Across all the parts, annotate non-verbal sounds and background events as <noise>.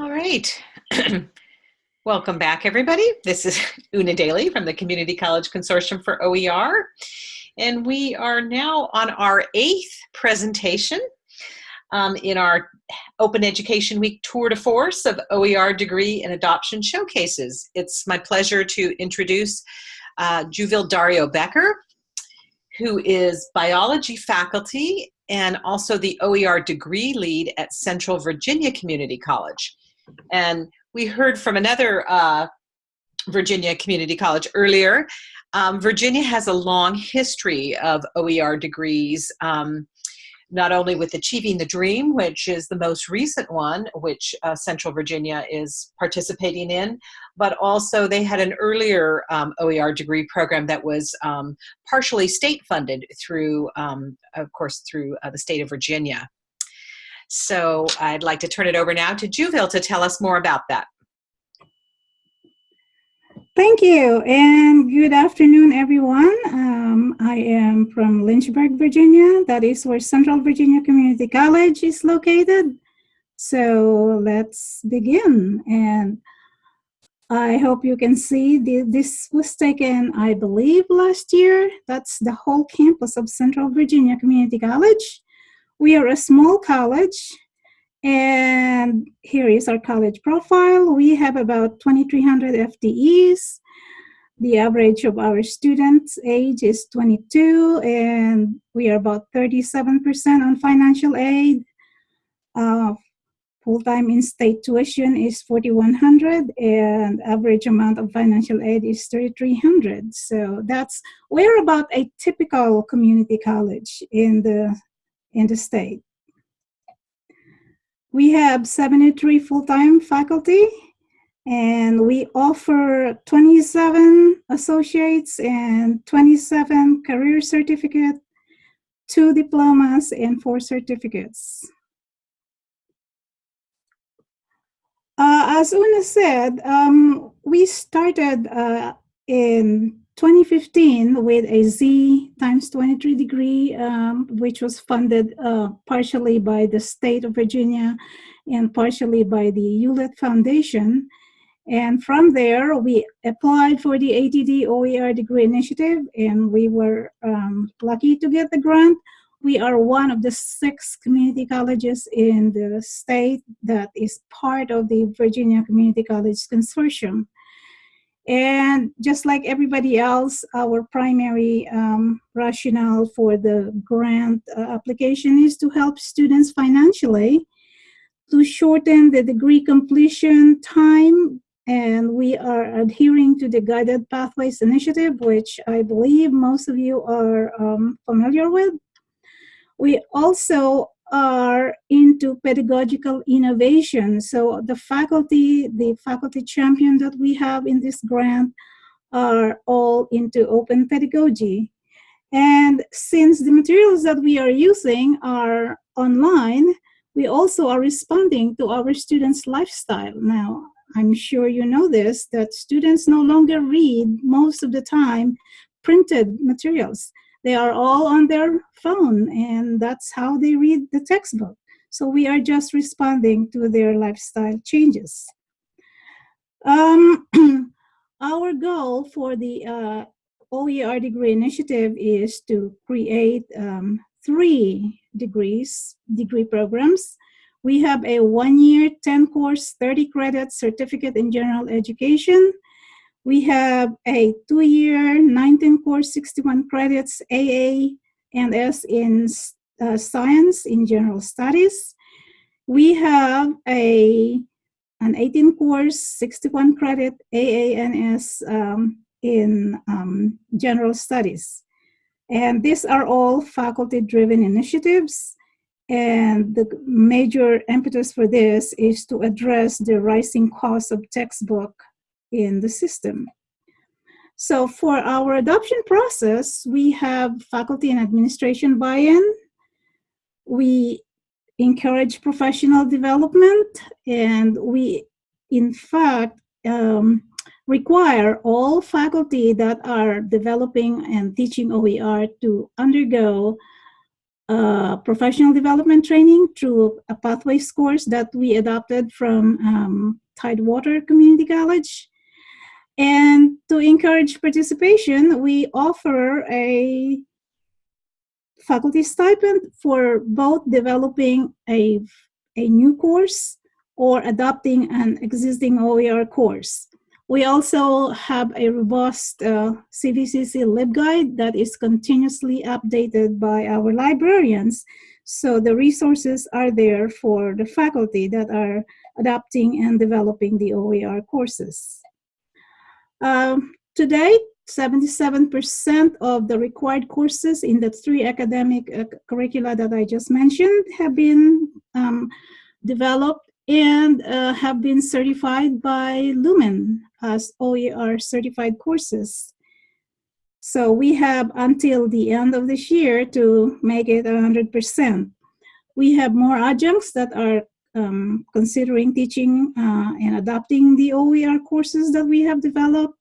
All right. <clears throat> Welcome back, everybody. This is <laughs> Una Daly from the Community College Consortium for OER. And we are now on our eighth presentation um, in our Open Education Week tour de force of OER degree and adoption showcases. It's my pleasure to introduce uh, Juville Dario Becker, who is biology faculty and also the OER degree lead at Central Virginia Community College. And we heard from another uh, Virginia Community College earlier. Um, Virginia has a long history of OER degrees, um, not only with Achieving the Dream, which is the most recent one, which uh, Central Virginia is participating in, but also they had an earlier um, OER degree program that was um, partially state funded through, um, of course, through uh, the state of Virginia. So I'd like to turn it over now to Juville to tell us more about that. Thank you, and good afternoon, everyone. Um, I am from Lynchburg, Virginia. That is where Central Virginia Community College is located. So let's begin. And I hope you can see the, this was taken, I believe, last year. That's the whole campus of Central Virginia Community College. We are a small college and here is our college profile. We have about 2,300 FTEs. The average of our students' age is 22, and we are about 37% on financial aid. Uh, Full-time in-state tuition is 4,100, and average amount of financial aid is 3,300. So that's, we're about a typical community college in the in the state. We have 73 full-time faculty and we offer 27 associates and 27 career certificate, two diplomas and four certificates. Uh, as Una said, um, we started uh, in 2015 with a Z times 23 degree, um, which was funded uh, partially by the state of Virginia and partially by the Hewlett Foundation. And from there, we applied for the ATD OER degree initiative, and we were um, lucky to get the grant. We are one of the six community colleges in the state that is part of the Virginia Community College Consortium. And just like everybody else, our primary um, rationale for the grant uh, application is to help students financially to shorten the degree completion time. And we are adhering to the Guided Pathways Initiative, which I believe most of you are um, familiar with. We also are into pedagogical innovation. So the faculty, the faculty champion that we have in this grant are all into open pedagogy. And since the materials that we are using are online, we also are responding to our students' lifestyle. Now, I'm sure you know this, that students no longer read most of the time printed materials. They are all on their phone and that's how they read the textbook. So we are just responding to their lifestyle changes. Um, <clears throat> our goal for the uh, OER degree initiative is to create um, three degrees, degree programs. We have a one-year, 10-course, 30-credit certificate in general education. We have a two-year, 19 course, 61 credits, AA and S in uh, science in general studies. We have a an 18 course, 61 credit AA and S um, in um, general studies. And these are all faculty-driven initiatives. And the major impetus for this is to address the rising cost of textbook in the system. So for our adoption process, we have faculty and administration buy-in. We encourage professional development and we, in fact, um, require all faculty that are developing and teaching OER to undergo uh, professional development training through a pathways course that we adopted from um, Tidewater Community College. And to encourage participation, we offer a faculty stipend for both developing a, a new course or adopting an existing OER course. We also have a robust uh, CVCC LibGuide that is continuously updated by our librarians. So the resources are there for the faculty that are adopting and developing the OER courses. Um, to 77% of the required courses in the three academic uh, curricula that I just mentioned have been um, developed and uh, have been certified by Lumen as OER certified courses. So we have until the end of this year to make it 100%. We have more adjuncts that are um, considering teaching uh, and adopting the OER courses that we have developed.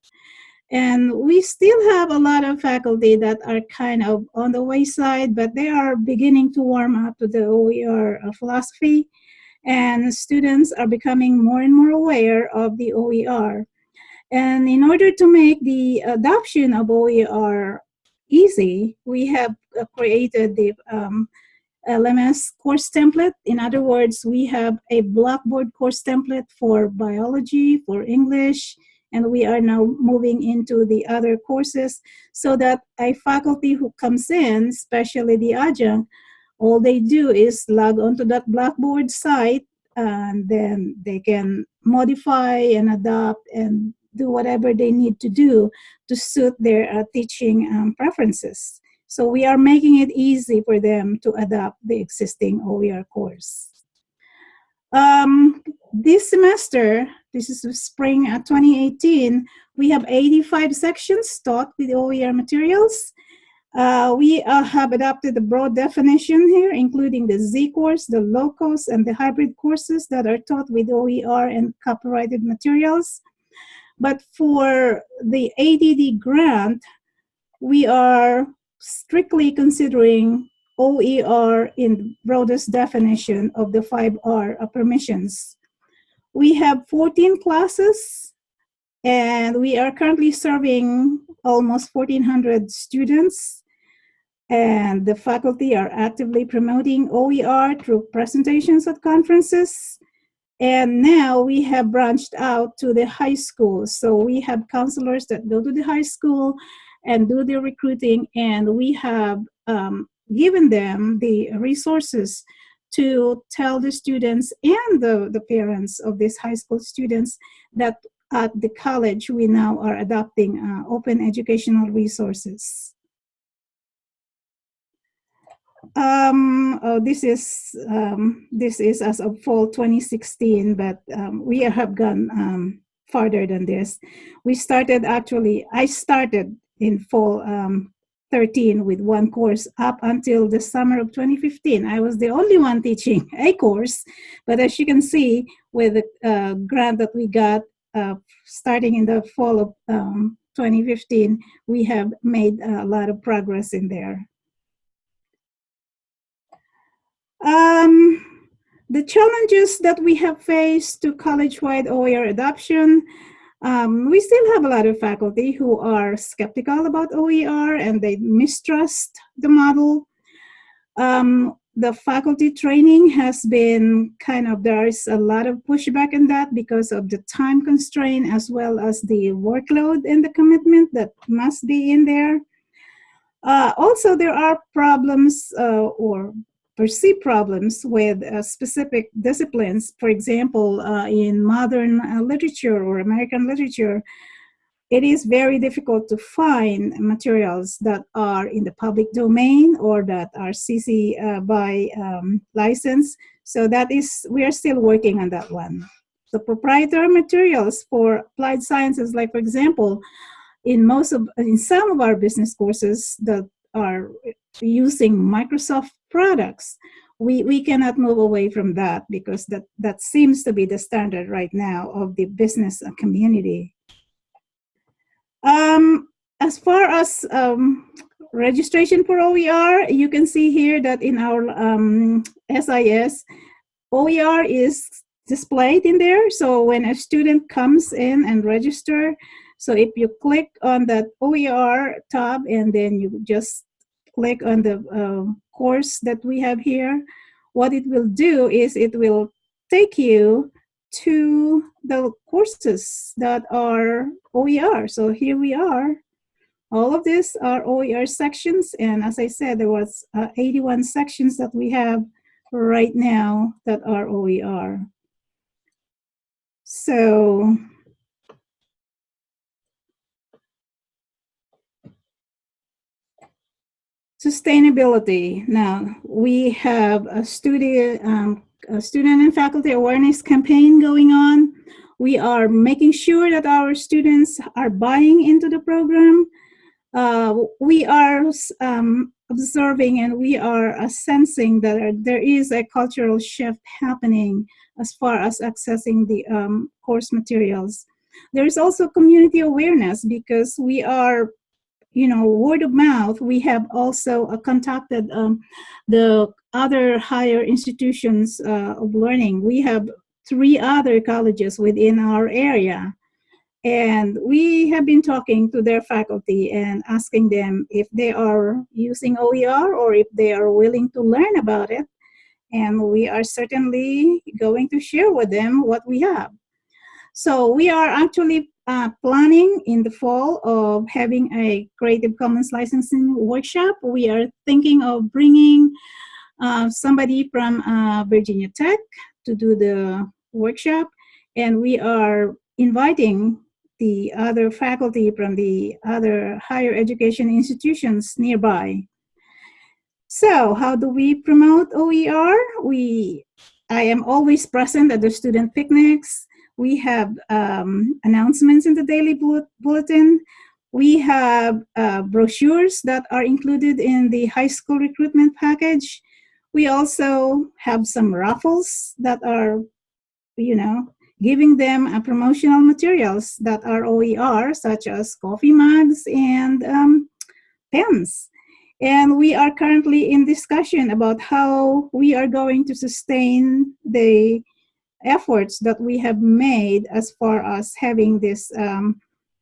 And we still have a lot of faculty that are kind of on the wayside, but they are beginning to warm up to the OER uh, philosophy. And students are becoming more and more aware of the OER. And in order to make the adoption of OER easy, we have uh, created the um, LMS course template. In other words, we have a Blackboard course template for biology, for English, and we are now moving into the other courses so that a faculty who comes in, especially the adjunct, all they do is log onto that Blackboard site and then they can modify and adapt and do whatever they need to do to suit their uh, teaching um, preferences. So we are making it easy for them to adapt the existing OER course. Um, this semester, this is spring uh, 2018, we have 85 sections taught with OER materials. Uh, we uh, have adopted a broad definition here, including the Z course, the low and the hybrid courses that are taught with OER and copyrighted materials. But for the ATD grant, we are strictly considering OER in broadest definition of the 5R permissions. We have 14 classes and we are currently serving almost 1,400 students and the faculty are actively promoting OER through presentations at conferences and now we have branched out to the high school. So we have counselors that go to the high school and do the recruiting, and we have um, given them the resources to tell the students and the, the parents of these high school students that at the college we now are adopting uh, open educational resources. Um, oh, this is um, this is as of fall 2016, but um, we have gone um, farther than this. We started actually. I started in fall um, 13 with one course up until the summer of 2015. I was the only one teaching <laughs> a course, but as you can see, with the uh, grant that we got uh, starting in the fall of um, 2015, we have made a lot of progress in there. Um, the challenges that we have faced to college-wide OER adoption, um, we still have a lot of faculty who are skeptical about OER and they mistrust the model. Um, the faculty training has been kind of, there is a lot of pushback in that because of the time constraint as well as the workload and the commitment that must be in there. Uh, also, there are problems uh, or perceive problems with uh, specific disciplines. For example, uh, in modern uh, literature or American literature, it is very difficult to find materials that are in the public domain or that are CC uh, by um, license. So that is, we are still working on that one. The proprietary materials for applied sciences, like for example, in most of, in some of our business courses that are using Microsoft products, we, we cannot move away from that because that, that seems to be the standard right now of the business community. Um, as far as um, registration for OER, you can see here that in our um, SIS, OER is displayed in there. So when a student comes in and register, so if you click on that OER tab and then you just click on the uh, course that we have here, what it will do is it will take you to the courses that are OER. So here we are. All of these are OER sections. And as I said, there was uh, 81 sections that we have right now that are OER. So sustainability. Now we have a student, um, a student and faculty awareness campaign going on. We are making sure that our students are buying into the program. Uh, we are um, observing and we are uh, sensing that there is a cultural shift happening as far as accessing the um, course materials. There is also community awareness because we are, you know, word of mouth. We have also uh, contacted um, the other higher institutions uh, of learning. We have three other colleges within our area and we have been talking to their faculty and asking them if they are using OER or if they are willing to learn about it. And we are certainly going to share with them what we have. So we are actually uh, planning in the fall of having a Creative Commons licensing workshop. We are thinking of bringing uh, somebody from uh, Virginia Tech to do the workshop. And we are inviting the other faculty from the other higher education institutions nearby. So how do we promote OER? We, I am always present at the student picnics. We have um, announcements in the daily bulletin. We have uh, brochures that are included in the high school recruitment package. We also have some raffles that are, you know, giving them uh, promotional materials that are OER, such as coffee mugs and um, pens. And we are currently in discussion about how we are going to sustain the efforts that we have made as far as having this um,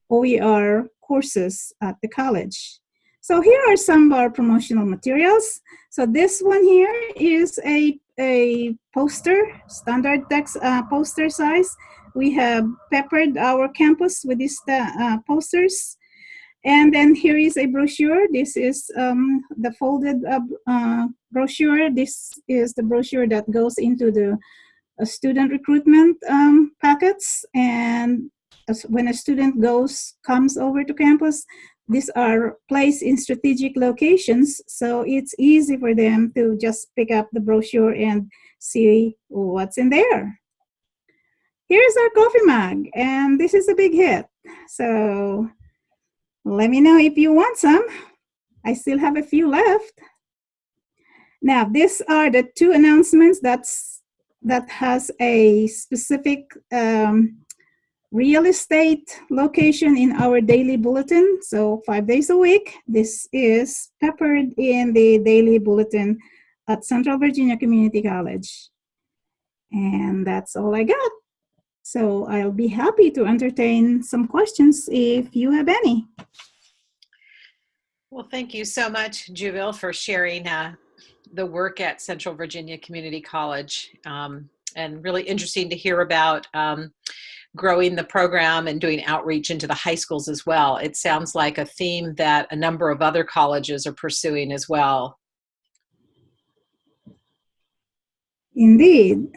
OER courses at the college. So here are some of our promotional materials. So this one here is a a poster, standard text uh, poster size. We have peppered our campus with these uh, posters. And then here is a brochure. This is um, the folded uh, uh brochure. This is the brochure that goes into the uh, student recruitment um, packets. And when a student goes, comes over to campus, these are placed in strategic locations, so it's easy for them to just pick up the brochure and see what's in there. Here's our coffee mug, and this is a big hit. So let me know if you want some. I still have a few left. Now, these are the two announcements that's, that has a specific um, real estate location in our daily bulletin. So five days a week, this is peppered in the daily bulletin at Central Virginia Community College. And that's all I got. So I'll be happy to entertain some questions if you have any. Well, thank you so much, Juville, for sharing uh, the work at Central Virginia Community College. Um, and really interesting to hear about um, growing the program and doing outreach into the high schools as well. It sounds like a theme that a number of other colleges are pursuing as well. Indeed.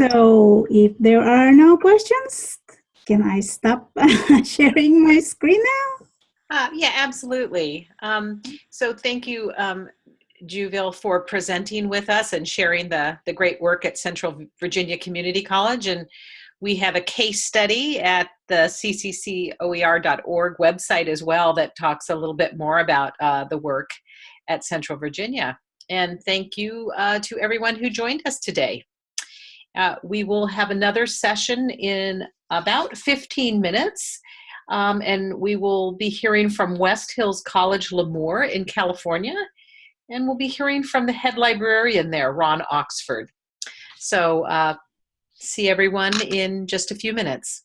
So if there are no questions, can I stop <laughs> sharing my screen now? Uh, yeah, absolutely. Um, so thank you, um, Juville, for presenting with us and sharing the, the great work at Central Virginia Community College. And we have a case study at the cccoer.org website as well that talks a little bit more about uh, the work at Central Virginia. And thank you uh, to everyone who joined us today. Uh, we will have another session in about 15 minutes. Um, and we will be hearing from West Hills College Lemoore in California. And we'll be hearing from the head librarian there, Ron Oxford. So uh, see everyone in just a few minutes.